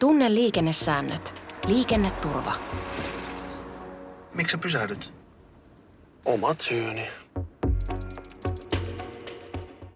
Tunne liikennesäännöt. Liikenneturva. Miksi sä pysähdyt? Omat syyni.